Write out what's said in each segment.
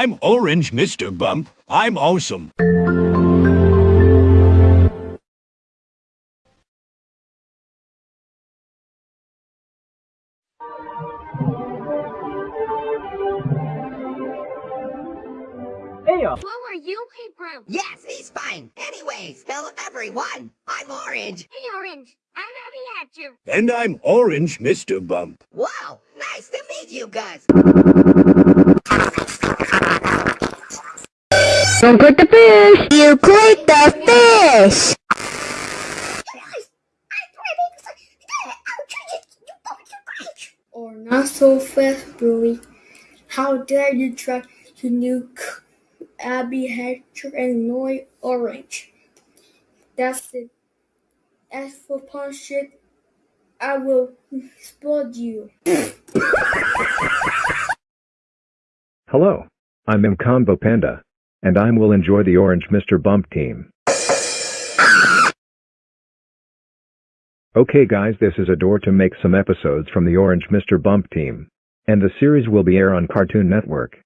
Hello, I'm Orange Mr. Bump. I'm awesome. Hey, uh, who are you, Hebrew? Yes, he's fine. Anyways, hello everyone. I'm Orange. Hey, Orange. I'm happy at you. And I'm Orange Mr. Bump. Wow, nice to meet you guys. Don't click the fish! You click the fish! or not so fast, Bluey. How dare you try to nuke Abby Hatcher and Noy Orange? That's it. As for punishment, I will explode you. Hello, I'm Mcombo Panda, and I will enjoy the Orange Mr. Bump team. Okay guys this is a door to make some episodes from the Orange Mr. Bump team. And the series will be air on Cartoon Network.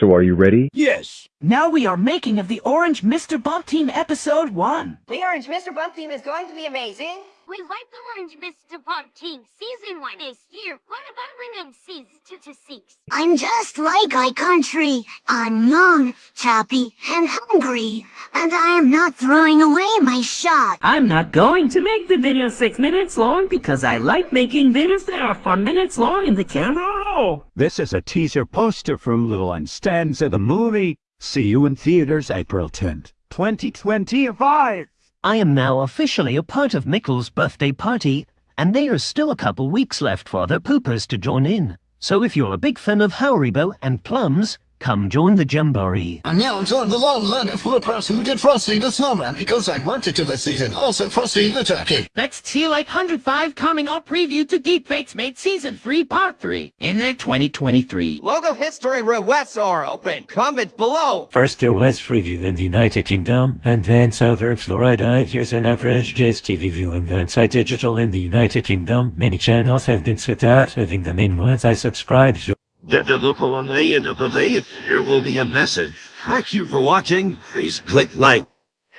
So are you ready? Yes. Now we are making of the Orange Mr. Bump Team Episode 1. The Orange Mr. Bump team is going to be amazing. We like the Orange Mr. Bump team. Season 1 is here. What about rename season 2 to 6? I'm just like my country. I'm young, choppy, and hungry. And I am not throwing away my shot. I'm not going to make the video 6 minutes long because I like making videos that are 4 minutes long in the camera roll. This is a teaser poster from Little and Stanza the movie. See you in theaters April 10th, 2025. I am now officially a part of Mickle's birthday party, and there is still a couple weeks left for the poopers to join in. So if you're a big fan of Haribo and plums, come join the Jamboree. And now join the long line of flippers who did Frosty the Snowman because I wanted to this season. Also Frosty the Turkey. That's T like 105 coming up preview to Deepfake's Made Season 3 Part 3 in the 2023. Logo history requests are open. Comment below. First there was preview in the United Kingdom, and then Southern Florida. Here's an average Jazz TV viewing inside digital in the United Kingdom. Many channels have been set out, having the main ones I subscribe to. At the local on the end of the day, there will be a message. Thank you for watching. Please click like.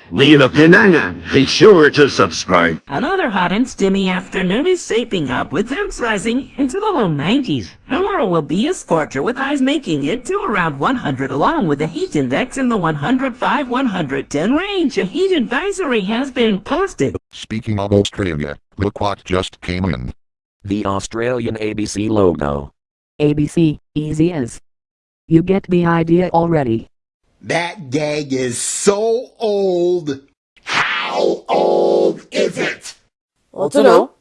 Leave a banana. Be sure to subscribe. Another hot and steamy afternoon is shaping up with temps rising into the low 90s. Tomorrow will be a scorcher with highs making it to around 100 along with a heat index in the 105-110 range. A heat advisory has been posted. Speaking of Australia, look what just came in. The Australian ABC logo. ABC, easy as. You get the idea already. That gag is so old. How old is it? I don't know.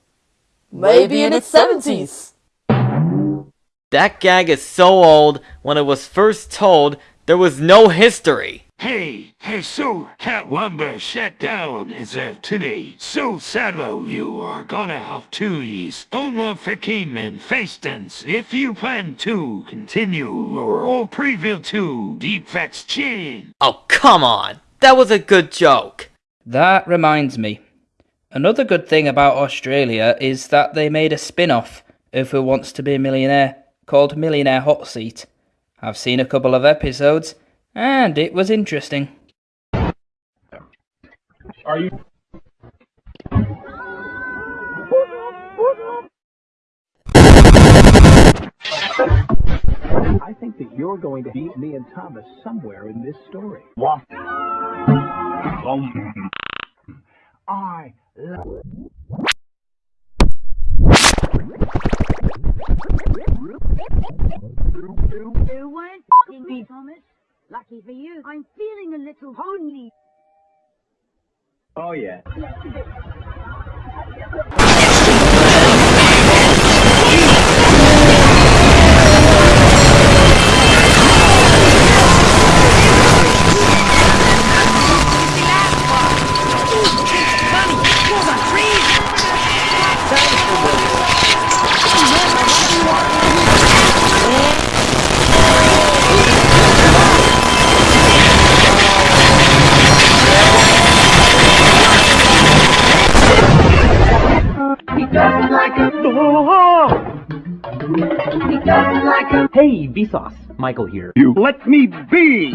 Maybe in its 70s. That gag is so old, when it was first told, there was no history. Hey, hey, so Cat Lumber shut down as of today. So Sado, you are gonna have to use only 15 and distance if you plan to continue your all preview to Defects Chain. Oh, come on. That was a good joke. That reminds me. Another good thing about Australia is that they made a spin-off of Who Wants to Be a Millionaire called Millionaire Hot Seat. I've seen a couple of episodes and it was interesting. Are you? I think that you're going to beat me and Thomas somewhere in this story. What? Um, I love. You weren't f***ing me, Thomas. Lucky for you, I'm feeling a little lonely. Oh yeah. like a dog. He doesn't like a. Hey, Vsauce, Michael here. You let me be.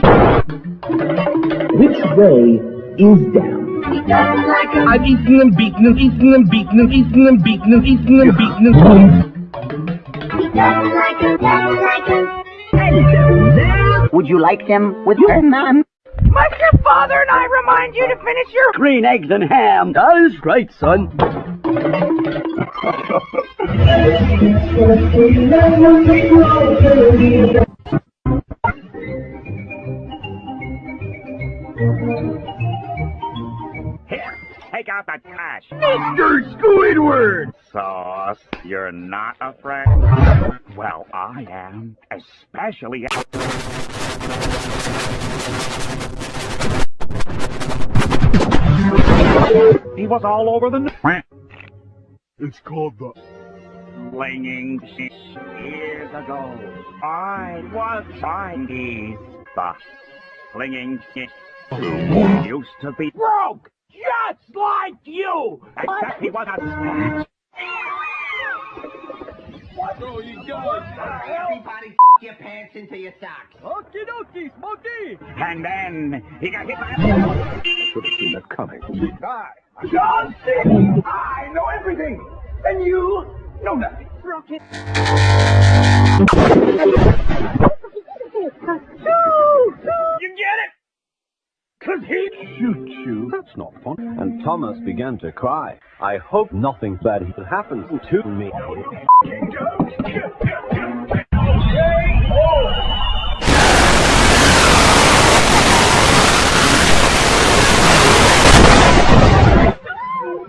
Which way is down? He doesn't like a. I've eaten them, beaten them, eaten them, beaten them, eaten them, beaten them. eaten and beaten and. He doesn't like a. Doesn't like a. Would you like them with your mom? Must your father and I remind you to finish your green eggs and ham? That is right, son. Here, take out the trash. Mr. Squidward! Sauce, you're not afraid? Well, I am. Especially... He was all over the... It's called the... Flinging shit years ago. I was Chinese. The flinging shit used to be broke, just like you. Except he was a snatch. Oh, you guys. Everybody your pants into your socks. Okie dokie, Smokey! And then he got hit by a... Should have seen that coming. Hi, I'm John C. I know everything. And you know nothing. rocket. You get it? Cause he... Shoot you. That's not fun. And Thomas began to cry. I hope nothing bad happens to me.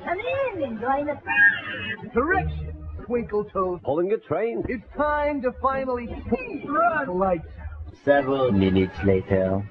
Come in and join the Correction, Twinkle Toes. Pulling a train. It's time to finally see the lights. Several minutes later.